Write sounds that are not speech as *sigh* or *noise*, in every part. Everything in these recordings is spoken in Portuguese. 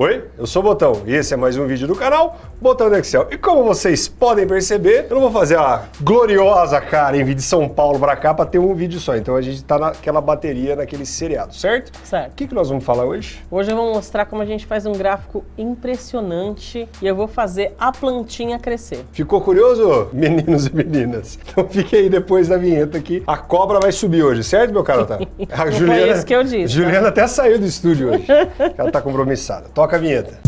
Oi, eu sou o Botão e esse é mais um vídeo do canal Botão do Excel. E como vocês podem perceber, eu não vou fazer a gloriosa cara em vídeo de São Paulo pra cá pra ter um vídeo só. Então a gente tá naquela bateria, naquele seriado, certo? Certo. O que, que nós vamos falar hoje? Hoje eu vou mostrar como a gente faz um gráfico impressionante e eu vou fazer a plantinha crescer. Ficou curioso, meninos e meninas? Então fique aí depois da vinheta que a cobra vai subir hoje, certo, meu caro? *laughs* A Não foi isso que eu disse? Juliana até saiu do estúdio hoje. *laughs* Ela tá compromissada. Toca a vinheta.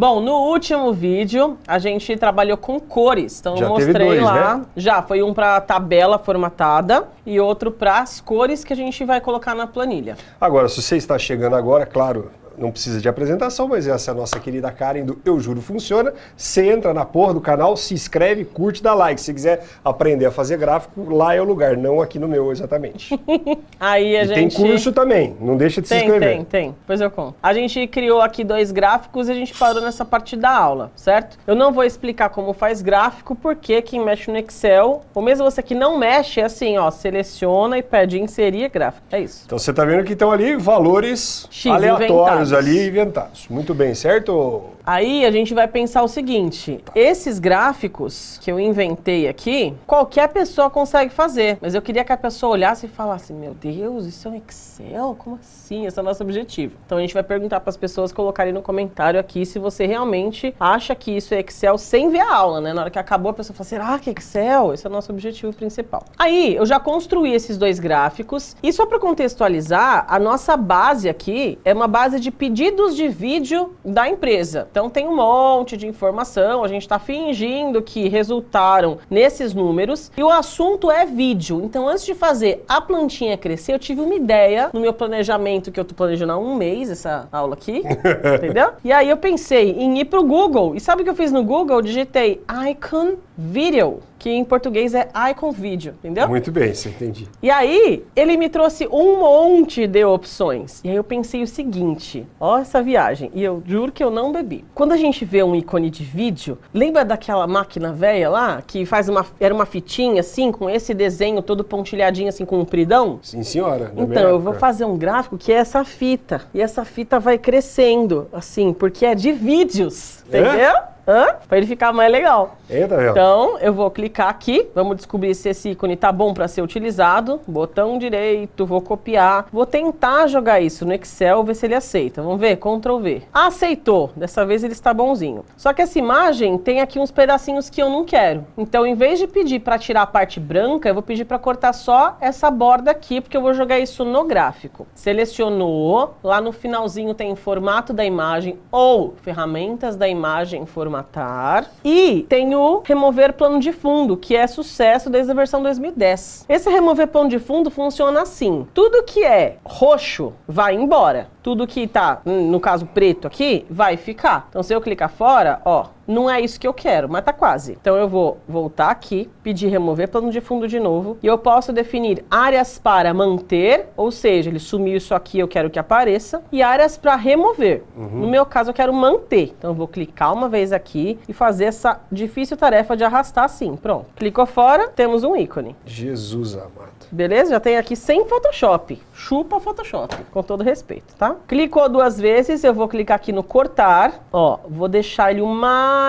Bom, no último vídeo a gente trabalhou com cores, então Já eu mostrei dois, lá. né? Já, foi um para tabela formatada e outro para as cores que a gente vai colocar na planilha. Agora, se você está chegando agora, claro, não precisa de apresentação, mas essa é a nossa querida Karen do Eu Juro Funciona. Você entra na porra do canal, se inscreve, curte, dá like. Se quiser aprender a fazer gráfico, lá é o lugar, não aqui no meu exatamente. *laughs* Aí a e gente tem curso também, não deixa de se Tem, inscrever. tem, tem. Depois eu conto. A gente criou aqui dois gráficos e a gente parou nessa parte da aula, certo? Eu não vou explicar como faz gráfico, porque quem mexe no Excel, ou mesmo você que não mexe, é assim, ó, seleciona e pede inserir gráfico. É isso. Então você está vendo que estão ali valores X aleatórios inventados. Ali inventados. Muito bem, certo? Aí a gente vai pensar o seguinte, esses gráficos que eu inventei aqui, qualquer pessoa consegue fazer, mas eu queria que a pessoa olhasse e falasse, meu Deus, isso é um Excel? Como assim? Esse é o nosso objetivo. Então a gente vai perguntar para as pessoas colocarem no comentário aqui se você realmente acha que isso é Excel sem ver a aula, né? Na hora que acabou a pessoa fala, será que é Excel? Esse é o nosso objetivo principal. Aí eu já construí esses dois gráficos e só para contextualizar, a nossa base aqui é uma base de pedidos de vídeo da empresa. Então tem um monte de informação, a gente está fingindo que resultaram nesses números e o assunto é vídeo. Então antes de fazer a plantinha crescer, eu tive uma ideia no meu planejamento, que eu tô planejando há um mês essa aula aqui, *laughs* entendeu? E aí eu pensei em ir pro Google. E sabe o que eu fiz no Google? Eu digitei Icon Video, que em português é Icon Video, entendeu? Muito bem, você entendi. E aí, ele me trouxe um monte de opções. E aí eu pensei o seguinte, ó essa viagem, e eu juro que eu não bebi. Quando a gente vê um ícone de vídeo, lembra daquela máquina velha lá, que faz uma, era uma fitinha assim, com esse desenho todo pontilhadinho assim, com um compridão? Sim, senhora. Então, eu vou fazer um gráfico que é essa fita. E essa fita vai crescendo, assim, porque é de vídeos, É? Hã? Pra ele ficar mais legal. Eita, velho. Então, eu vou clicar aqui, vamos descobrir se esse ícone tá bom para ser utilizado. Botão direito, vou copiar. Vou tentar jogar isso no Excel, ver se ele aceita. Vamos ver? Ctrl V. Aceitou. Dessa vez ele está bonzinho. Só que essa imagem tem aqui uns pedacinhos que eu não quero. Então, em vez de pedir para tirar a parte branca, eu vou pedir para cortar só essa borda aqui, porque eu vou jogar isso no gráfico. Selecionou. Lá no finalzinho tem formato da imagem ou ferramentas da imagem formatar. E tem o remover plano de fundo, que é sucesso desde a versão 2010. Esse remover plano de fundo funciona assim. Tudo que é roxo vai embora. Tudo que tá, hum, no caso preto aqui, vai ficar. Então se eu clicar fora, ó, não é isso que eu quero, mas tá quase. Então eu vou voltar aqui, pedir remover plano de fundo de novo, e eu posso definir áreas para manter, ou seja, ele sumiu isso aqui, eu quero que apareça, e áreas para remover. No meu caso, eu quero manter. Então eu vou clicar uma vez aqui e fazer essa difícil tarefa de arrastar assim. Pronto. Clicou fora, temos um ícone. Jesus amado. Beleza? Já tem aqui sem Photoshop. Chupa Photoshop, com todo respeito, tá? Clicou duas vezes, eu vou clicar aqui no cortar. Ó, vou deixar ele o mais...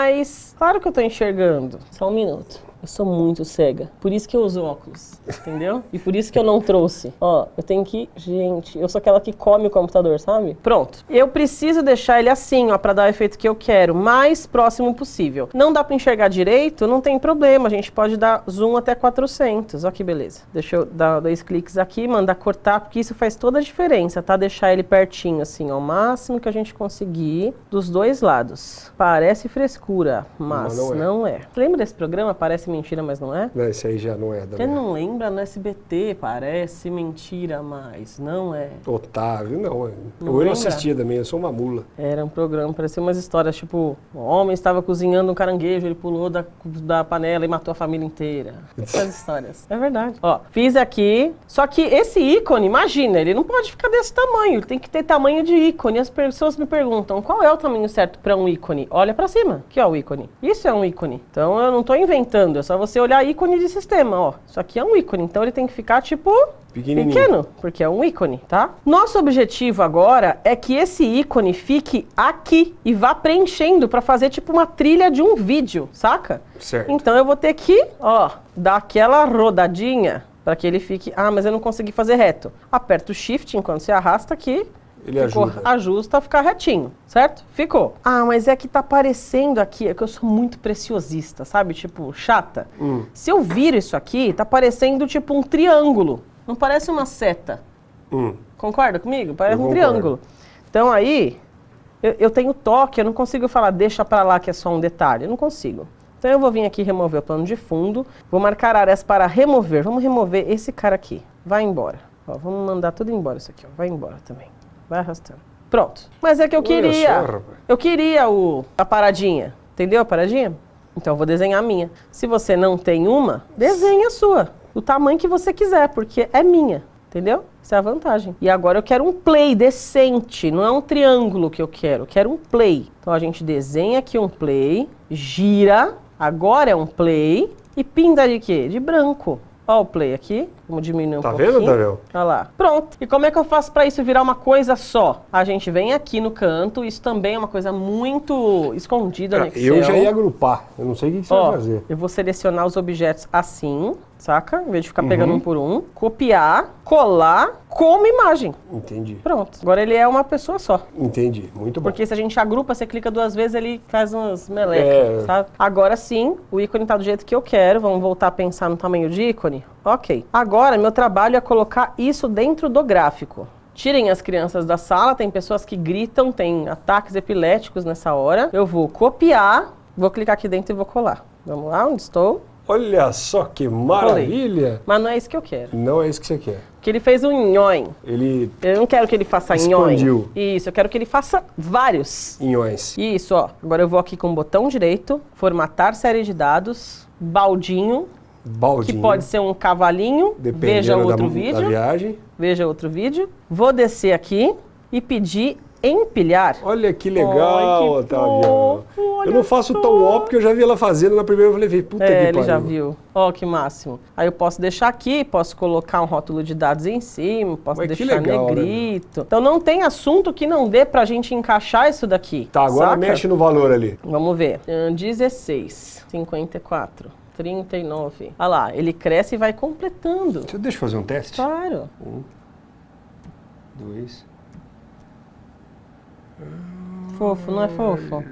Claro que eu tô enxergando. Só um minuto. Eu sou muito cega. Por isso que eu uso óculos, entendeu? E por isso que eu não trouxe. Ó, eu tenho que... Gente, eu sou aquela que come o computador, sabe? Pronto. Eu preciso deixar ele assim, ó, pra dar o efeito que eu quero, mais próximo possível. Não dá pra enxergar direito? Não tem problema. A gente pode dar zoom até 400. Ó que beleza. Deixa eu dar dois cliques aqui, mandar cortar, porque isso faz toda a diferença, tá? Deixar ele pertinho, assim, ó, o máximo que a gente conseguir dos dois lados. Parece frescura, mas Não, não é. não é. Lembra desse programa? Parece mentira, mas não é? Não, esse aí já não é da minha... não lembra no SBT, parece mentira, mas não é. Otávio, não. é. Não eu não assistia também, eu sou uma mula. Era um programa, parecia umas histórias, tipo, um homem estava cozinhando um caranguejo, ele pulou da, da panela e matou a família inteira. Essas *laughs* histórias. É verdade. Ó, fiz aqui, só que esse ícone, imagina, ele não pode ficar desse tamanho, ele tem que ter tamanho de ícone. As pessoas me perguntam, qual é o tamanho certo para um ícone? Olha para cima, que é o ícone. Isso é um ícone. Então eu não estou inventando, É só você olhar ícone de sistema, ó. Isso aqui é um ícone, então ele tem que ficar tipo Pequenininho. pequeno, porque é um ícone, tá? Nosso objetivo agora é que esse ícone fique aqui e vá preenchendo para fazer tipo uma trilha de um vídeo, saca? Certo. Então eu vou ter que, ó, dar aquela rodadinha para que ele fique. Ah, mas eu não consegui fazer reto. Aperta o Shift enquanto você arrasta aqui. Ele ficou, ajuda. ajusta a ficar retinho, certo? Ficou. Ah, mas é que tá aparecendo aqui, é que eu sou muito preciosista, sabe? Tipo, chata. Hum. Se eu viro isso aqui, tá parecendo tipo um triângulo. Não parece uma seta. Hum. Concorda comigo? Parece Eu um concordo. triângulo. Então aí, eu, eu tenho toque, eu não consigo falar deixa pra lá que é só um detalhe. Eu não consigo. Então eu vou vir aqui remover o plano de fundo, vou marcar áreas para remover. Vamos remover esse cara aqui. Vai embora. Ó, vamos mandar tudo embora isso aqui, ó. Vai embora também. Vai arrastando. Pronto. Mas é que eu queria. só, eu queria o, a paradinha. Entendeu a paradinha? Então eu vou desenhar a minha. Se você não tem uma, desenha a sua. Do tamanho que você quiser, porque é minha. Entendeu? Essa é a vantagem. E agora eu quero um play decente, não é um triângulo que eu quero, eu quero um play. Então a gente desenha aqui um play, gira, agora é um play e pinta de quê? De branco. Ó o play aqui, vamos diminuir um Tá pouquinho. vendo, Tavel? Olha lá. Pronto. E como é que eu faço para isso virar uma coisa só? A gente vem aqui no canto, isso também é uma coisa muito escondida no Excel. Eu já ia agrupar. Eu não sei o que que você Ó, vai fazer. eu vou selecionar os objetos assim, saca? Em vez de Uhum. ficar pegando um por um. Copiar, colar como imagem. Entendi. Pronto. Agora ele é uma pessoa só. Entendi. Muito bom. Porque se a gente agrupa, você clica duas vezes, ele faz umas melecas, É. sabe? Agora sim, o ícone tá do jeito que eu quero. Vamos voltar a pensar no tamanho de ícone? Ok. Agora, meu trabalho é colocar isso dentro do gráfico. Tirem as crianças da sala, tem pessoas que gritam, tem ataques epiléticos nessa hora. Eu vou copiar, vou clicar aqui dentro e vou colar. Vamos lá, onde estou? Olha só que maravilha. Mas não é isso que eu quero. Não é isso que você quer. Porque ele fez um nhoim. Ele Eu não quero que ele faça Expandiu. nhoim. Isso, eu quero que ele faça vários. inhões. Isso, ó. Agora eu vou aqui com o botão direito, formatar série de dados, baldinho, que Baldinho. pode ser um cavalinho, Dependendo veja da, outro da vídeo, viagem. veja outro vídeo. Vou descer aqui e pedir empilhar. Olha que legal, Ai, que Otávio. fofo, Eu não faço só. tão ó porque eu já vi ela fazendo na primeira, eu falei, puta que É, pariu. ele já viu. Ó, que máximo. Aí eu posso deixar aqui, posso colocar um rótulo de dados em cima, posso que deixar legal, né? negrito. Então não tem assunto que não dê pra gente encaixar isso daqui. Tá, agora saca? mexe no valor ali. Vamos ver. Ahn, 16, 54, 39. Olha lá, ele cresce e vai completando. Deixa, eu fazer um teste. Claro. Dois. Fofo, não é fofo?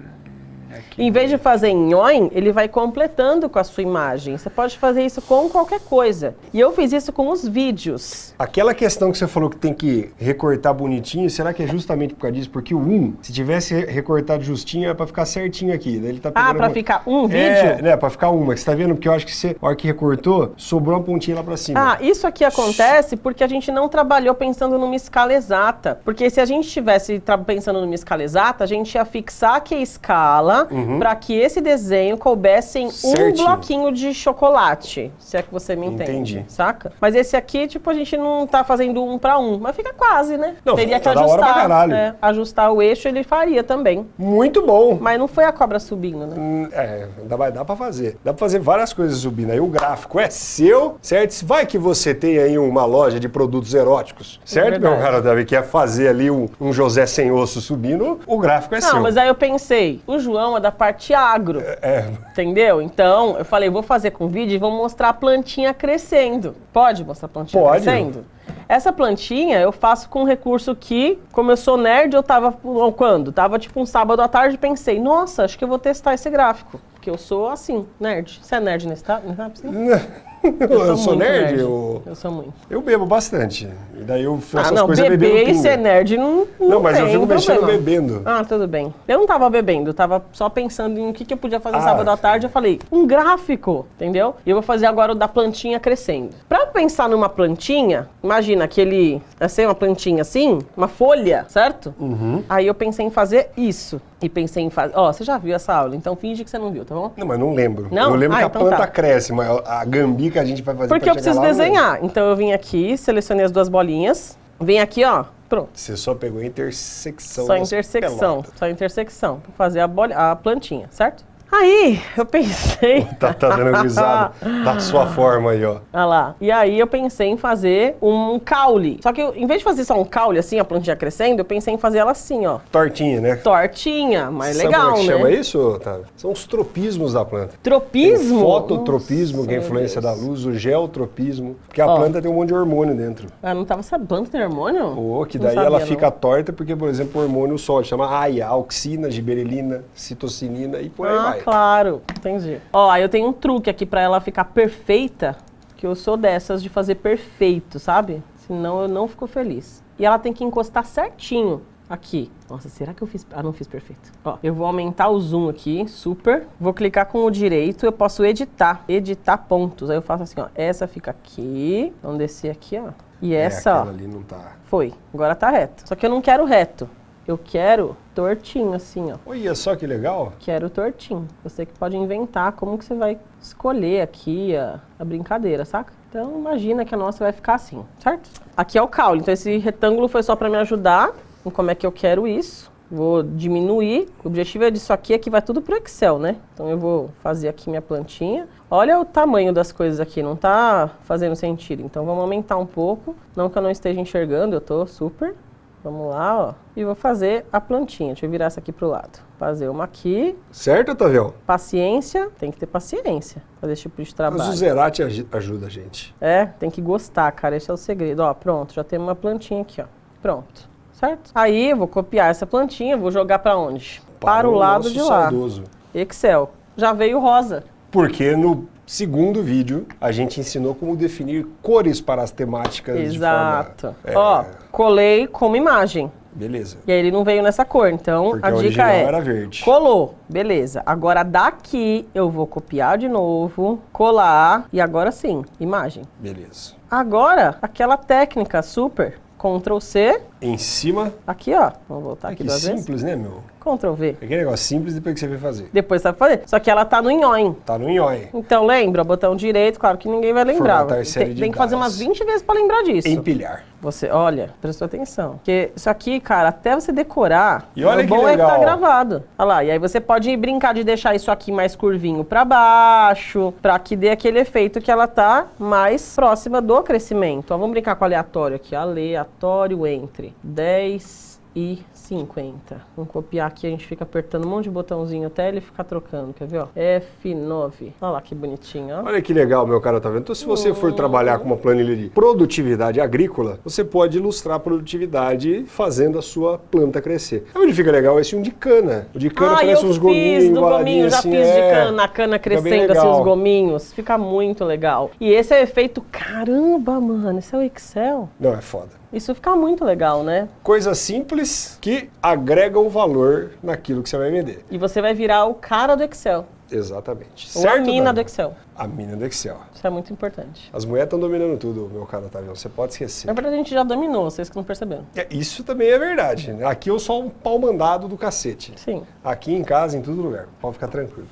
Em vez de fazer em nhoim, ele vai completando com a sua imagem. Você pode fazer isso com qualquer coisa. E eu fiz isso com os vídeos. Aquela questão que você falou que tem que recortar bonitinho, será que é justamente por causa disso? Porque o 1, se tivesse re- recortado justinho, é pra ficar certinho aqui. Daí ele tá Ah, pegando pra uma- ficar um vídeo? É, né, pra ficar uma. Que você tá vendo? Porque eu acho que você, a hora que recortou, sobrou uma pontinha lá pra cima. Ah, isso aqui acontece porque a gente não trabalhou pensando numa escala exata. Porque se a gente estivesse pensando numa escala exata, a gente ia fixar aqui a escala para que esse desenho coubesse em um bloquinho de chocolate. Se é que você me entende. Entendi. Saca? Mas esse aqui, tipo, a gente não tá fazendo um para um. Mas fica quase, né? Não, Teria que ajustar. pra caralho. é, ajustar o eixo ele faria também. Muito bom. Mas não foi a cobra subindo, né? Hum, É, dá, vai- dá pra fazer. Dá pra fazer várias coisas subindo. Aí o gráfico é seu, certo? Vai que você tem aí uma loja de produtos eróticos, certo, meu verdade. cara Davi? Quer fazer ali um, um José sem osso subindo, o gráfico é Não, seu. mas aí eu pensei, o João é da parte agro. É, Entendeu? Então, eu falei, vou fazer com vídeo e vou mostrar a plantinha crescendo. Pode mostrar a plantinha Pode. crescendo? Essa plantinha eu faço com um recurso que, como eu sou nerd, eu tava. ou Quando? Tava tipo um sábado à tarde e pensei, nossa, acho que eu vou testar esse gráfico. Porque eu sou assim, nerd. Você é nerd nesse tá? nesse *laughs* eu, sou muito nerd, eu, Eu sou muito. eu bebo bastante. E daí eu faço Ah, não, coisas beber bebendo e pinga. ser nerd não. Não, Não, mas eu tem fico mexendo problema. bebendo. Ah, tudo bem. Eu não tava bebendo, eu tava só pensando em o que, que eu podia fazer Ah. sábado à tarde. Eu falei, um gráfico, entendeu? E eu vou fazer agora o da plantinha crescendo. Pra pensar numa plantinha, imagina aquele, assim, uma plantinha assim, uma folha, certo? Uhum. Aí eu pensei em fazer isso. E pensei em fazer. Ó, você já viu essa aula, então finge que você não viu, tá bom? Não, mas não lembro. Não? Eu lembro Ah, que a então planta tá. cresce, mas a gambi que a gente vai fazer Porque eu preciso lá, eu desenhar. Então eu vim aqui, selecionei as duas bolinhas. Vem aqui, ó. Pronto. Você só pegou a intersecção Só das intersecção, só intersecção, pra fazer a, bolha, a plantinha, certo? Aí, eu pensei... Tá, tá dando risada da sua forma aí, ó. Olha lá. E aí eu pensei em fazer um caule. Só que eu, em vez de fazer só um caule assim, a plantinha crescendo, eu pensei em fazer ela assim, ó. Tortinha, né? Tortinha, mas Sabe legal, como é que né? chama isso, Otávio? São os tropismos da planta. Tropismo? Tem fototropismo, que é a Nossa, influência meu da Deus. luz, o geotropismo, porque a Ó. planta tem um monte de hormônio dentro. Ah, não tava sabendo tem hormônio? Ou que daí sabia, ela não. fica torta porque, por exemplo, o hormônio sol chama AIA, auxina, giberelina, citocinina e por aí ah, vai. Claro. Entendi. Ó, eu tenho um truque aqui pra ela ficar perfeita, que eu sou dessas de fazer perfeito, sabe? Senão eu não fico feliz. E ela tem que encostar certinho aqui. Nossa, será que eu fiz... Ah, não fiz perfeito. Ó, eu vou aumentar o zoom aqui, super. Vou clicar com o direito, eu posso editar. Editar pontos. Aí eu faço assim, ó. Essa fica aqui. Vamos descer aqui, ó. E É, essa, ó. ali não tá. Foi. Agora tá reto. Só que eu não quero reto. Eu quero tortinho, assim, ó. Olha só que legal. Quero tortinho. Você que pode inventar como que você vai escolher aqui a, a brincadeira, saca? Então imagina que a nossa vai ficar assim, certo? Aqui é o caule. Então esse retângulo foi só pra me ajudar em como é que eu quero isso. Vou diminuir. O objetivo é disso aqui é que vai tudo pro Excel, né? Então eu vou fazer aqui minha plantinha. Olha o tamanho das coisas aqui, não tá fazendo sentido. Então vamos aumentar um pouco. Não que eu não esteja enxergando, eu tô super. Vamos lá, ó. E vou fazer a plantinha. Deixa eu virar essa aqui pro lado. Fazer uma aqui. Certo, Otavião? Paciência. Tem que ter paciência fazer esse tipo de Mas trabalho. o Zerati ajuda a gente. É, tem que gostar, cara. Esse é o segredo. Ó, pronto. Já tem uma plantinha aqui, ó. Pronto. Certo? Aí eu vou copiar essa plantinha. Vou jogar pra onde? Para, o lado de lá. saudoso. Excel. Já veio rosa. Porque no segundo vídeo a gente ensinou como definir cores para as temáticas Exato. de forma... é, Ó, colei como imagem. Beleza. E aí ele não veio nessa cor, então Porque a dica é... era verde. Colou, beleza. Agora daqui eu vou copiar de novo, colar e agora sim, imagem. Beleza. Agora, aquela técnica super, Ctrl C, Em cima. aqui ó, vamos voltar Ai, aqui duas vezes. simples, né, meu? Ctrl V. Aquele negócio simples depois que você vai fazer. Depois sabe fazer. Só que ela tá no nhoim. Tá no nhói. Então lembra, botão direito, claro que ninguém vai lembrar. Formatar série Tem, de tem que fazer umas 20 vezes pra lembrar disso. Empilhar. Você, olha, prestou atenção. Porque isso aqui, cara, até você decorar, E olha o que bom é que tá legal. gravado. Olha lá, e aí você pode brincar de deixar isso aqui mais curvinho pra baixo, pra que dê aquele efeito que ela tá mais próxima do crescimento. Ó, vamos brincar com aleatório aqui. Aleatório entre 10 e 50. Vamos copiar aqui, a gente fica apertando um monte de botãozinho até ele ficar trocando, quer ver? Ó? F9. Olha lá que bonitinho, ó. Olha que legal, meu cara, tá vendo? Então, se você for trabalhar com uma planilha de produtividade agrícola, você pode ilustrar a produtividade fazendo a sua planta crescer. Aí onde fica legal esse um de cana. O de cana Ah, parece uns gominhos, fiz do gominho, já assim, fiz de é. cana, a cana crescendo assim, os gominhos. Fica muito legal. E esse é o efeito, caramba, mano, isso é o Excel. Não, é foda. Isso fica muito legal, né? Coisas simples que agregam valor naquilo que você vai vender. E você vai virar o cara do Excel. Exatamente. Ou a mina Dani? do Excel. A mina do Excel. Isso é muito importante. As mulheres estão dominando tudo, meu tá vendo? Você pode esquecer. Na verdade, a gente já dominou, vocês que não perceberam. É, Isso também é verdade. Aqui eu sou um pau mandado do cacete. Sim, Aqui em casa, em todo lugar. Pode ficar tranquilo.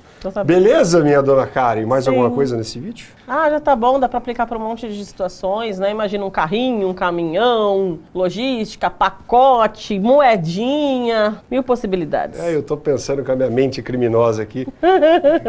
Beleza, minha dona Karen? Mais Sim. alguma coisa nesse vídeo? Ah, já tá bom, dá pra aplicar pra um monte de situações, né? Imagina um carrinho, um caminhão, logística, pacote, moedinha, mil possibilidades. É, eu tô pensando com a minha mente criminosa aqui, *laughs*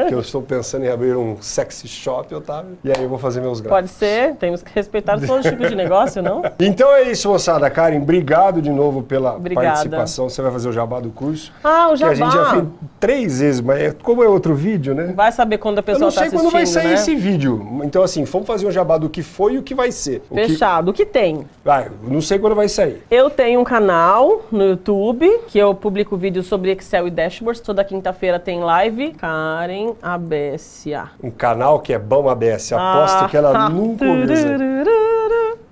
que eu estou pensando em abrir um sexy shop, Otávio, e aí eu vou fazer meus gráficos. Pode ser, temos que respeitar todos os tipos de negócio, não? *laughs* Então é isso, moçada. Karen, obrigado de novo pela Obrigada. participação. Você vai fazer o jabá do curso. Ah, o Que a gente já jabá. fez três vezes, mas é- como é outro vídeo, né? Vai saber quando a Eu pessoa não tá sei assistindo, quando vai sair né? esse vídeo. Então, assim, vamos fazer um jabá do que foi e o que vai ser. O que... Fechado. O que tem? Vai, não sei quando vai sair. Eu tenho um canal no YouTube que eu publico vídeos sobre Excel e dashboards. Toda quinta-feira tem live. Karen ABSA. Um canal que é bom ABS. Aposto Ah, que ela nunca ouviu.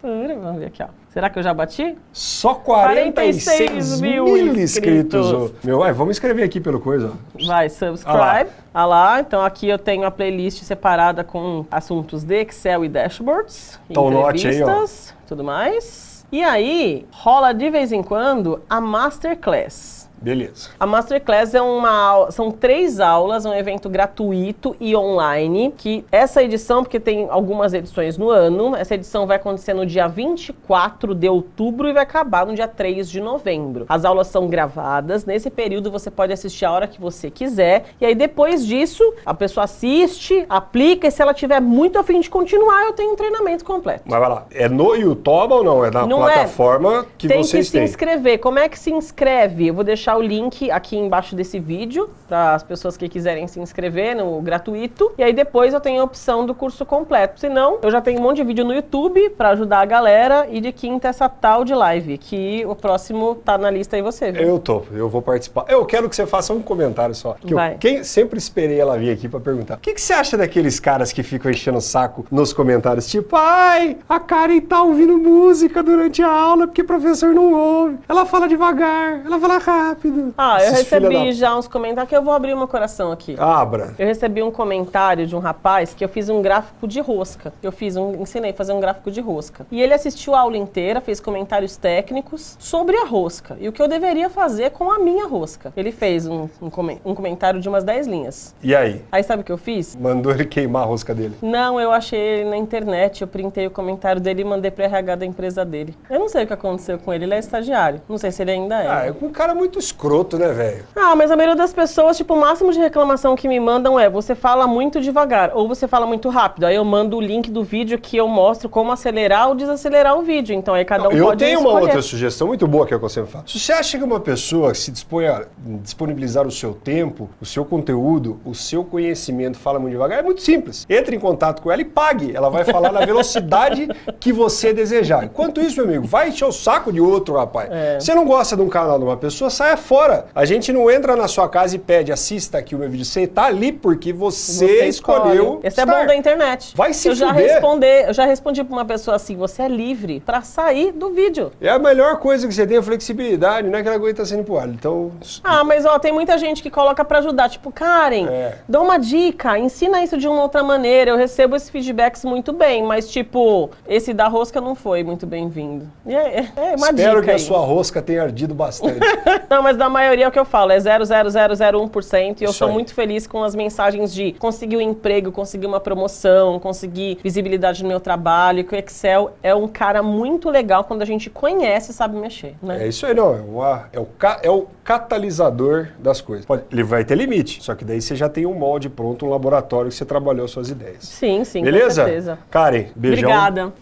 Vamos ver aqui, ó. Será que eu já bati? Só 46 46 mil mil inscritos. Meu, vai, vamos escrever aqui pelo coisa. Vai, Ah subscribe. Ah lá. Então aqui eu tenho a playlist separada com assuntos de Excel e dashboards. Então, note aí, ó. entrevistas, tudo mais. E aí, rola de vez em quando a Masterclass. Beleza. A Masterclass é uma são três aulas, um evento gratuito e online, que essa edição, porque tem algumas edições no ano, essa edição vai acontecer no dia 24 de outubro e vai acabar no dia 3 de novembro. As aulas são gravadas, nesse período você pode assistir a hora que você quiser, e aí depois disso, a pessoa assiste, aplica, e se ela tiver muito afim de continuar, eu tenho um treinamento completo. Mas vai lá, é no YouTube ou não? É na Não é. plataforma que tem que vocês se têm? inscrever. Como é que se inscreve? Eu vou deixar o link aqui embaixo desse vídeo para as pessoas que quiserem se inscrever no gratuito. E aí depois eu tenho a opção do curso completo. Se não, eu já tenho um monte de vídeo no YouTube para ajudar a galera e de quinta essa tal de live, que o próximo tá na lista aí você, viu? Eu tô, eu vou participar. Eu quero que você faça um comentário só. Que eu Vai. quem, sempre esperei ela vir aqui pra perguntar. O que, que você acha daqueles caras que ficam enchendo o saco nos comentários? Tipo, ai, a Karen tá ouvindo música durante a aula porque o professor não ouve. Ela fala devagar, ela fala rápido. Ah, eu recebi da- já uns comentários que eu vou abrir meu coração aqui. Abra. Eu recebi um comentário de um rapaz que eu fiz um gráfico de rosca. Eu fiz um, ensinei a fazer um gráfico de rosca. E ele assistiu a aula inteira, fez comentários técnicos sobre a rosca e o que eu deveria fazer com a minha rosca. Ele fez um, um, um comentário de umas 10 linhas. E aí? Aí sabe o que eu fiz? Mandou ele queimar a rosca dele. Não, eu achei ele na internet, eu printei o comentário dele e mandei pro RH da empresa dele. Eu não sei o que aconteceu com ele, ele é estagiário. Não sei se ele ainda é. Ah, é um cara muito escroto, né, velho? Ah, mas a maioria das pessoas, tipo, o máximo de reclamação que me mandam é você fala muito devagar ou você fala muito rápido. Aí eu mando o link do vídeo que eu mostro como acelerar ou desacelerar o vídeo. Então aí cada um eu pode tenho uma escolher. outra sugestão muito boa que é que eu sempre falo. Se você acha que uma pessoa se dispõe a disponibilizar o seu tempo, o seu conteúdo, o seu conhecimento, fala muito devagar, é muito simples. Entre em contato com ela e pague. Ela vai falar na velocidade *laughs* que você desejar. Enquanto isso, meu amigo, vai encher o saco de outro, rapaz. É. Você não gosta de um canal de uma pessoa, saia fora. A gente não entra na sua casa e pede, assista aqui o meu vídeo. Você tá ali porque você, Você escolheu. Esse é estar. bom da internet. Vai se eu já responder, eu já respondi pra uma pessoa assim, você é livre pra sair do vídeo. É a melhor coisa que você tem, a flexibilidade, não é que ela aguenta sendo empurrada. Então, Ah, mas ó, tem muita gente que coloca pra ajudar. Tipo, Karen, É. dá uma dica, ensina isso de uma outra maneira. Eu recebo esses feedbacks muito bem, mas tipo, esse da rosca não foi muito bem-vindo. É, é- é uma espero dica que a aí. sua rosca tenha ardido bastante. *laughs* Não, mas da maioria é o que eu falo, é 0,0001% e eu sou muito feliz com as mensagens de conseguir um emprego, conseguir uma promoção, conseguir visibilidade no meu trabalho, que o Excel é um cara muito legal quando a gente conhece e sabe mexer, né? É isso aí, não. É, uma- é o, é o catalisador das coisas. Pode- ele vai ter limite, só que daí você já tem um molde pronto, um laboratório que você trabalhou suas ideias. Sim, sim, Beleza? com certeza. Karen, beijão. Obrigada.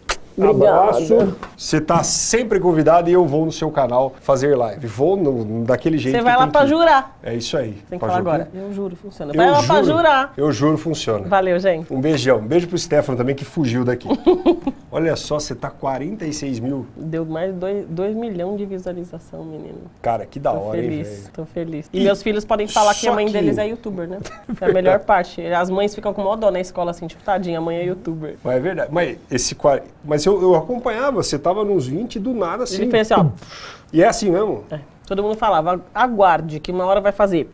Abraço. Você tá sempre convidado e eu vou no seu canal fazer live. Vou no- daquele jeito Você vai lá ir. jurar. É isso aí. Tem que falar jurar. agora. Eu juro, funciona. Eu Vai lá pra juro. jurar. Eu juro, funciona. Valeu, gente. Um beijão. Um beijo pro Stefano também, que fugiu daqui. *laughs* Olha só, você tá 46 mil. Deu mais 2 milhões de visualização, menino. Cara, que da Tô hora, hein, feliz, velho? tô feliz. E E meus filhos podem falar que a mãe que- deles é youtuber, né? *laughs* É a melhor parte. As mães ficam com mó dó na escola, assim, tipo, tadinha, a mãe é youtuber. Mas é verdade. Mas, esse, qua- mas eu, eu acompanhava, você tava nos 20 e do nada assim. Ele fez assim, ó. E é assim mesmo? é. Todo mundo falava, aguarde, que uma hora vai fazer.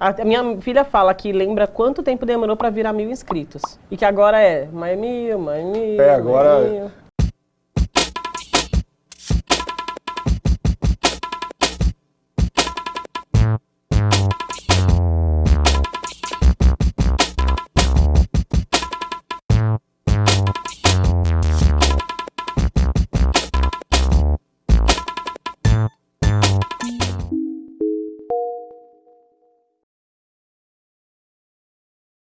A minha filha fala que lembra quanto tempo demorou pra virar mil inscritos. E que agora é mais mil, mais mil. É, agora mil.